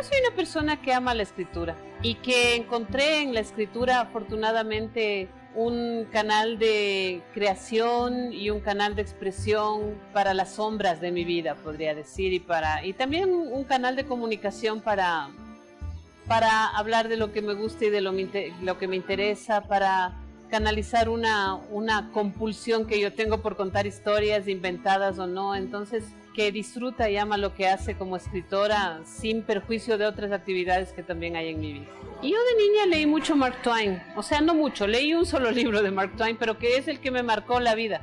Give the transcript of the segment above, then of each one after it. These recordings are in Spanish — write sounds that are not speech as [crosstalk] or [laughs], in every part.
Yo soy una persona que ama la escritura y que encontré en la escritura afortunadamente un canal de creación y un canal de expresión para las sombras de mi vida, podría decir, y, para, y también un canal de comunicación para, para hablar de lo que me gusta y de lo, lo que me interesa, para canalizar una, una compulsión que yo tengo por contar historias inventadas o no. Entonces, que disfruta y ama lo que hace como escritora sin perjuicio de otras actividades que también hay en mi vida. Y yo de niña leí mucho Mark Twain, o sea, no mucho, leí un solo [laughs] libro de Mark Twain, pero que es el que me marcó la vida.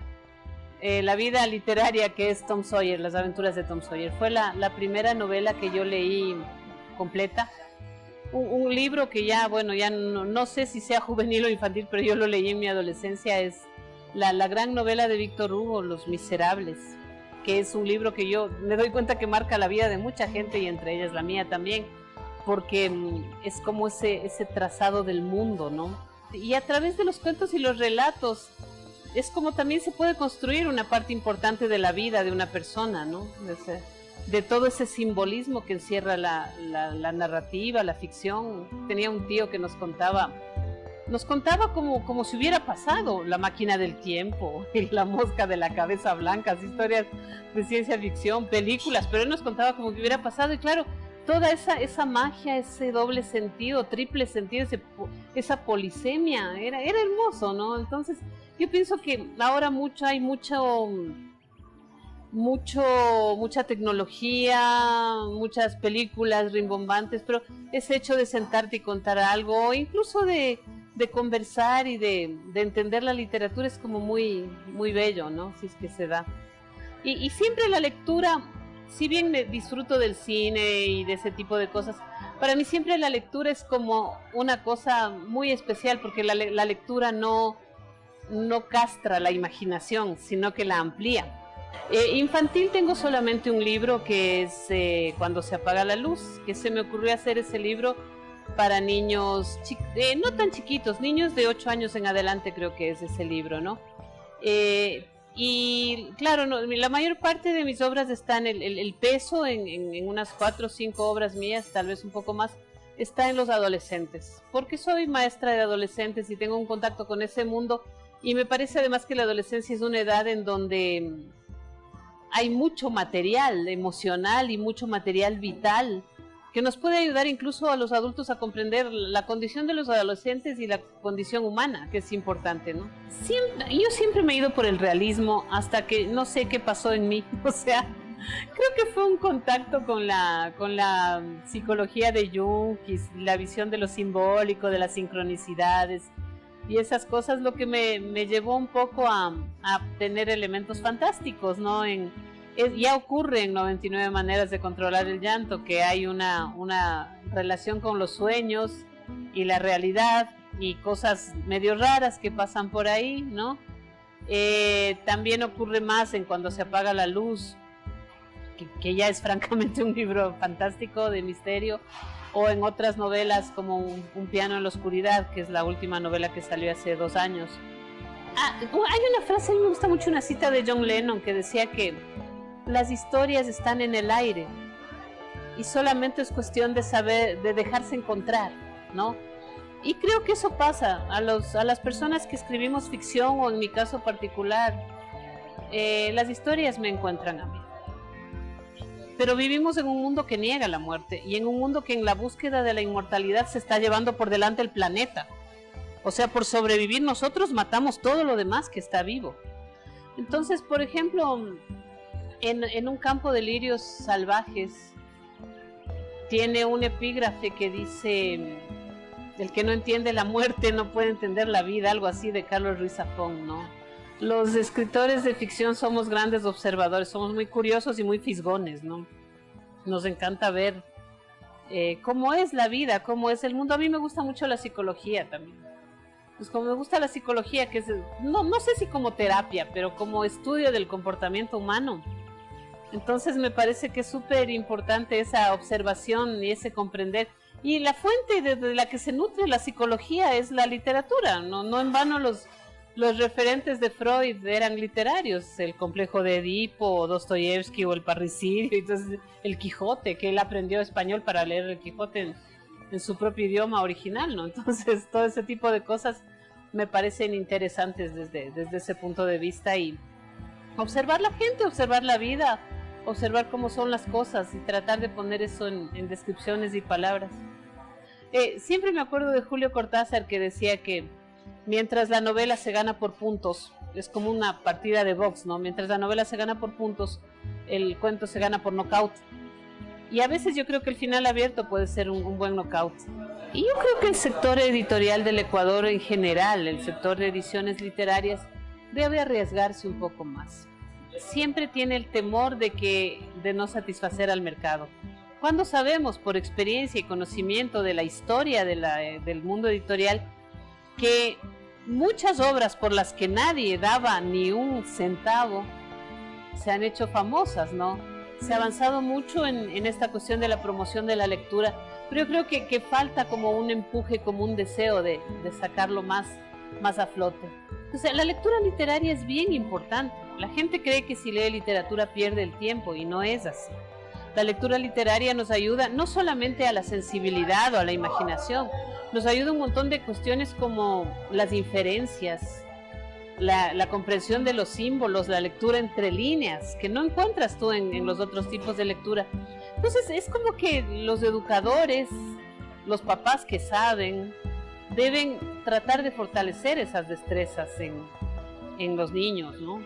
Eh, la vida literaria que es Tom Sawyer, las aventuras de Tom Sawyer. Fue la, la primera novela que yo leí completa. Un, libro que ya, bueno, ya no, no, sé si sea [laughs] juvenil o infantil, pero yo lo leí en mi adolescencia, es la, la gran novela de Víctor Hugo, Los Miserables que es un libro que yo me doy cuenta que marca la vida de mucha gente y entre ellas la mía también, porque mm, es como ese, ese trazado del mundo, ¿no? Y a través de los cuentos y los relatos es como también se puede construir una parte importante de la vida de una persona, ¿no? De todo ese simbolismo que encierra la, la, narrativa, la ficción. Tenía un tío que nos contaba nos contaba como, como si hubiera pasado la máquina del tiempo, [laughs] y la mosca de la cabeza blanca, historias de ciencia ficción, películas, pero él nos contaba como que hubiera pasado y claro, toda esa, esa magia, ese doble sentido, triple sentido, esa polisemia, era, era hermoso, ¿no? Entonces yo pienso que ahora mucho hay mucho mucho, mucha tecnología, muchas películas rimbombantes, pero ese hecho de sentarte y contar algo, incluso de, de conversar y de, de, entender la literatura es como muy, muy bello, ¿no? Si es que se da. Y, y, siempre la lectura, si bien me disfruto del cine y de ese tipo de cosas, para mí siempre la lectura es como una cosa muy especial porque la, la lectura no, no castra la imaginación, sino que la amplía. Eh, infantil tengo solamente un libro que es eh, Cuando se apaga la luz, que se me ocurrió hacer ese libro para niños eh, no tan chiquitos, niños de 8 años en adelante creo que es ese libro, ¿no? Y claro, la mayor parte de mis obras están, el, el, peso en, en, en, unas 4 o 5 obras mías, tal vez un poco más, está en los adolescentes, porque soy maestra de adolescentes y tengo un contacto con ese mundo y me parece además que la adolescencia es una edad en donde hay mucho material emocional y mucho material vital que nos puede ayudar incluso a los adultos a comprender la condición de los adolescentes y la condición humana, que es importante, ¿no? Siempre, yo siempre me he ido por el realismo hasta que no sé qué pasó en mí, [laughs] o sea, creo que fue un contacto con la, con la psicología de Jung la visión de lo simbólico, de las sincronicidades y esas cosas lo que me, me llevó un poco a, a tener elementos fantásticos, ¿no? En, es, ya ocurre en 99 maneras de controlar el llanto, que hay una, una relación con los sueños y la realidad y cosas medio raras que pasan por ahí, ¿no? Eh, también ocurre más en cuando se apaga la luz, que, que, ya es [laughs] francamente un libro fantástico de misterio, o en otras novelas como un, piano en la oscuridad, que es la última novela que salió hace dos años. Ah, hay una frase, a mí me gusta mucho una cita de John Lennon que decía que las historias están en el aire y solamente es cuestión de saber, de dejarse encontrar, ¿no? Y creo que eso pasa a, los, a las personas que escribimos ficción o en mi caso particular, eh, las historias me encuentran a mí. Pero vivimos en un mundo que niega la muerte y en un mundo que en la búsqueda de la inmortalidad se está llevando por delante el planeta. O sea, por sobrevivir nosotros matamos todo lo demás que está vivo. Entonces, por ejemplo, en, un campo de lirios salvajes tiene un epígrafe que dice el que no entiende la muerte no puede entender la vida, algo así de Carlos Ruiz Zafón, ¿no? Los escritores de ficción somos grandes observadores, somos muy curiosos y muy fisgones, ¿no? Nos encanta ver eh, cómo es la vida, cómo es el mundo. A mí me gusta mucho la psicología también. Pues como me gusta la psicología, que es, no, no sé si como terapia, pero como estudio del comportamiento humano, entonces me parece que es súper importante esa observación y ese comprender. Y la fuente de, de, la que se nutre la psicología es la literatura, no, no en vano los, los referentes de Freud eran literarios, el complejo de Edipo, Dostoyevsky o el parricidio, entonces el Quijote, que él aprendió español para leer el Quijote en, su propio idioma original, ¿no? [laughs] Entonces todo ese tipo de cosas me parecen interesantes desde, desde ese punto de vista y observar la gente, observar la vida, observar cómo son las cosas y tratar de poner eso en, descripciones y palabras. Eh, siempre me acuerdo de Julio Cortázar que decía que mientras la novela se gana por puntos, es como una partida de box, ¿no? Mientras la novela se gana por puntos, el cuento se gana por knockout. Y a veces yo creo que el final abierto puede ser un, buen knockout. Y yo creo que el sector editorial del Ecuador en general, el sector de ediciones literarias, debe arriesgarse un poco más. Siempre tiene el temor de que de no satisfacer al mercado. Cuando sabemos por experiencia y conocimiento de la historia eh, del mundo editorial que muchas obras por las que nadie daba ni un centavo se han hecho famosas, ¿no? Se ha avanzado mucho en, esta cuestión de la promoción de la lectura, pero yo creo que, falta como un empuje, como un deseo de, sacarlo más, más a flote. La lectura literaria es bien importante. La gente cree que si lee literatura pierde el tiempo y no es así. La lectura literaria nos ayuda no solamente a la sensibilidad o a la imaginación, nos ayuda un montón de cuestiones como las inferencias, la, comprensión de los símbolos, la lectura entre líneas, que no encuentras tú en, los otros tipos de lectura. Entonces es como que los educadores, los papás que saben, deben tratar de fortalecer esas destrezas en, en los niños, ¿no?